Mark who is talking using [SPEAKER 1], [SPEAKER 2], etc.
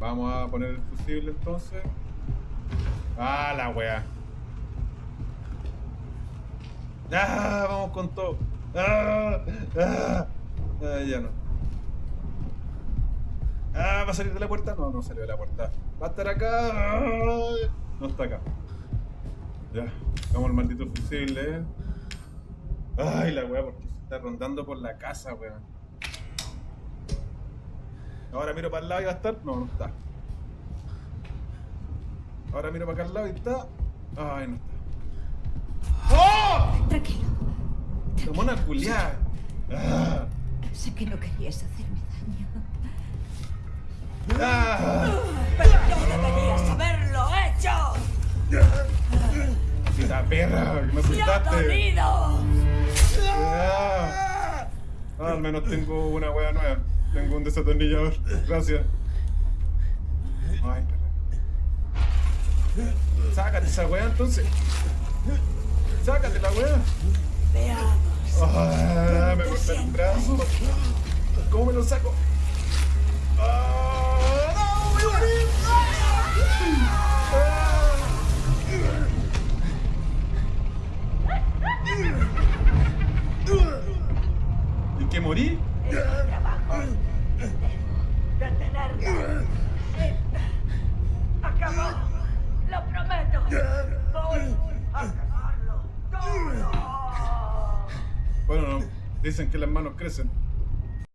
[SPEAKER 1] Vamos a poner el fusible entonces. Ah, la wea. Ah, vamos con todo. Ah, ah, ah, ya no. Ah, ¿va a salir de la puerta? No, no salió de la puerta. Va a estar acá. Ah, no está acá. Ya, vamos al maldito fusible. Ay, la wea, porque se está rondando por la casa, weón. Ahora miro para el lado y va a estar. No, no está. Ahora miro para acá al lado y está. Ay, no está. ¡Oh!
[SPEAKER 2] Tranquilo.
[SPEAKER 1] La mona culiada. Ah,
[SPEAKER 2] Sé que no querías hacerme daño.
[SPEAKER 1] ah.
[SPEAKER 2] ¡Pero no deberías haberlo hecho!
[SPEAKER 1] Maldita perra, que me
[SPEAKER 2] ¡Me ha
[SPEAKER 1] asustaste.
[SPEAKER 2] dolido!
[SPEAKER 1] Al menos tengo una wea nueva. Tengo un desatornillador. Gracias. Ay. Sácate esa wea entonces. Sácate la wea.
[SPEAKER 2] Veamos.
[SPEAKER 1] Ah, me corta el brazo. ¿Cómo me lo saco? Ah. ¿Y qué morí?
[SPEAKER 2] Es mi trabajo. Detenerlo. Sí. Acabó. Lo prometo. Voy a acabarlo. todo.
[SPEAKER 1] Bueno, no. Dicen que las manos crecen.